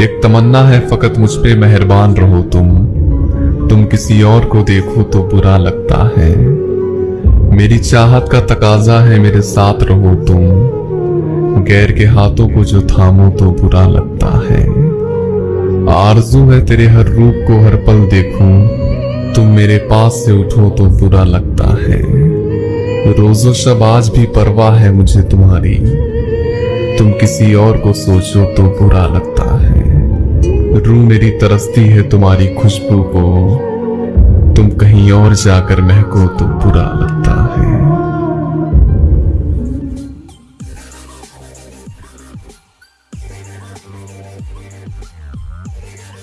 ایک تمنا ہے فقط مجھ پہ مہربان رہو تم۔ تم کسی اور کو دیکھو تو برا لگتا ہے۔ میری چاہت کا تقاضا ہے میرے ساتھ رہو تم۔ غیر کے ہاتھوں کو جو تھامو تو برا لگتا ہے۔ آرزو ہے تیرے ہر روپ کو ہر پل دیکھوں۔ تم میرے پاس سے اٹھو تو برا لگتا ہے۔ روز و شب آج بھی پرواہ ہے مجھے تمہاری۔ تم کسی اور کو سوچو تو برا لگتا ہے۔ روح میری ترستی ہے تمہاری خوشبو کو۔ تم کہیں اور جا کر مہکو تو برا لگتا ہے۔